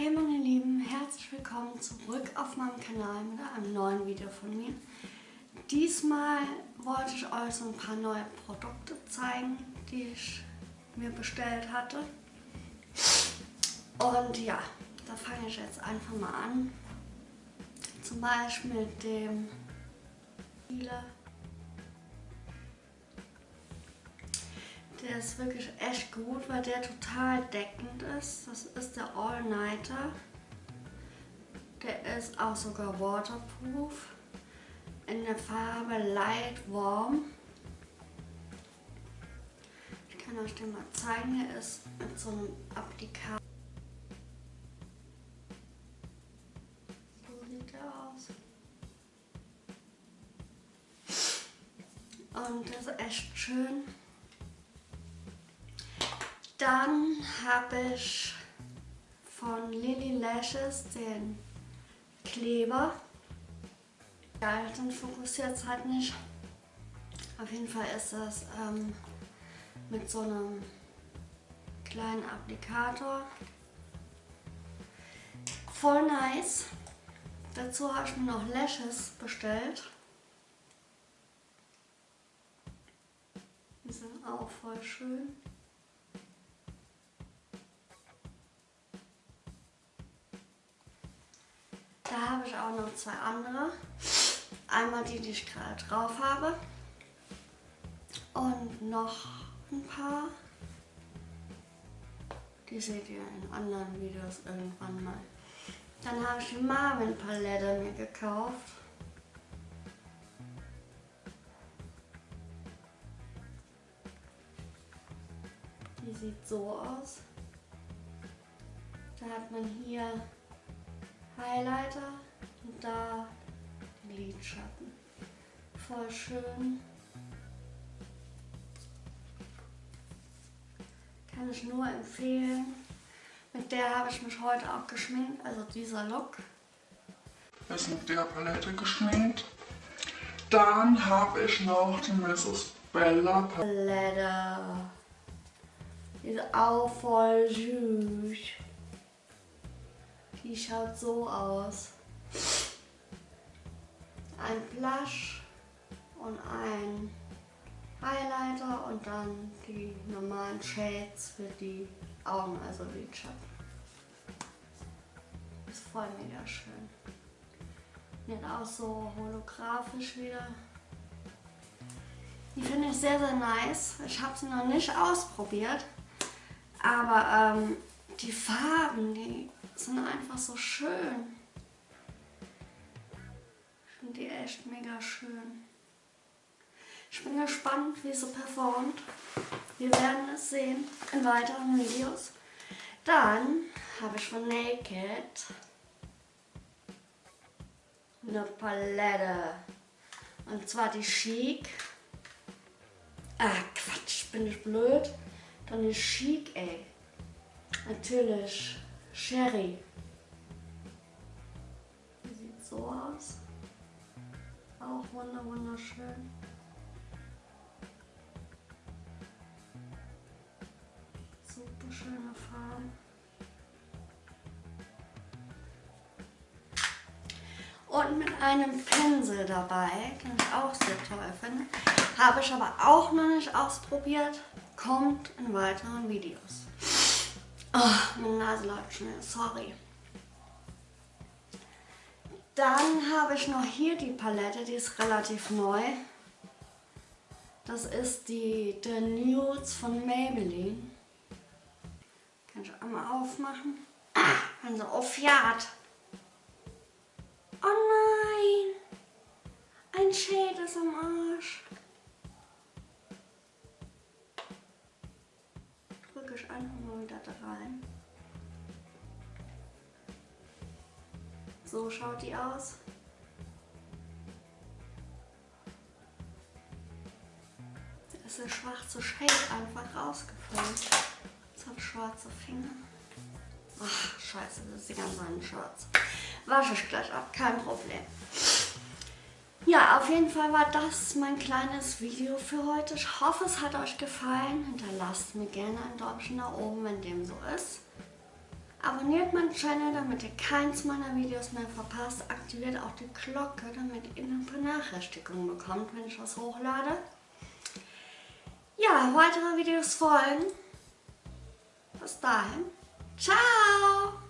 Hey meine Lieben, herzlich willkommen zurück auf meinem Kanal mit einem neuen Video von mir. Diesmal wollte ich euch so ein paar neue Produkte zeigen, die ich mir bestellt hatte. Und ja, da fange ich jetzt einfach mal an. Zum Beispiel mit dem Healer Der ist wirklich echt gut, weil der total deckend ist. Das ist der All-Nighter. Der ist auch sogar waterproof. In der Farbe Light Warm. Ich kann euch den mal zeigen. Der ist mit so einem Applikator. So sieht der aus. Und der ist echt schön. Dann habe ich von Lily Lashes den Kleber. Ja, den fokussiert es halt nicht. Auf jeden Fall ist das ähm, mit so einem kleinen Applikator. Voll nice. Dazu habe ich mir noch Lashes bestellt. Die sind auch voll schön. Ich auch noch zwei andere. Einmal die, die ich gerade drauf habe. Und noch ein paar. Die seht ihr in anderen Videos irgendwann mal. Dann habe ich die Marvin Palette mir gekauft. Die sieht so aus. Da hat man hier Highlighter und da die Lidschatten. Voll schön. Kann ich nur empfehlen. Mit der habe ich mich heute auch geschminkt, also dieser Look. Ist mit der Palette geschminkt. Dann habe ich noch die Mrs. Bella Palette. Die ist auch voll süß. Die schaut so aus. Blush und ein Highlighter und dann die normalen Shades für die Augen, also Lidschatten. Ist voll mega schön. Wird auch so holographisch wieder. Die finde ich sehr, sehr nice. Ich habe sie noch nicht ausprobiert. Aber ähm, die Farben, die sind einfach so schön. Echt mega schön. Ich bin gespannt, wie sie performt. Wir werden es sehen in weiteren Videos. Dann habe ich von Naked eine Palette. Und zwar die Chic. Ah, Quatsch, bin ich blöd. Dann die Chic, ey. Natürlich Sherry. Sieht so aus. Auch wunder wunderschön. Super schöne Farben. Und mit einem Pinsel dabei, den ich auch sehr toll finde. Habe ich aber auch noch nicht ausprobiert. Kommt in weiteren Videos. Oh, meine Nase läuft schnell, sorry. Dann habe ich noch hier die Palette, die ist relativ neu. Das ist die The Nudes von Maybelline. Kann ich einmal aufmachen. Also aufjagt. Oh nein! Ein Shade ist am Arsch. So schaut die aus. Da ist der schwarze Shade einfach rausgefallen. Jetzt habe ich schwarze Finger. Ach, scheiße, das ist die ganze Hand schwarz. Wasche ich gleich ab, kein Problem. Ja, auf jeden Fall war das mein kleines Video für heute. Ich hoffe, es hat euch gefallen. Hinterlasst mir gerne ein Däumchen nach oben, wenn dem so ist. Abonniert meinen Channel, damit ihr keins meiner Videos mehr verpasst. Aktiviert auch die Glocke, damit ihr eine Benachrichtigung bekommt, wenn ich was hochlade. Ja, weitere Videos folgen. Bis dahin. Ciao!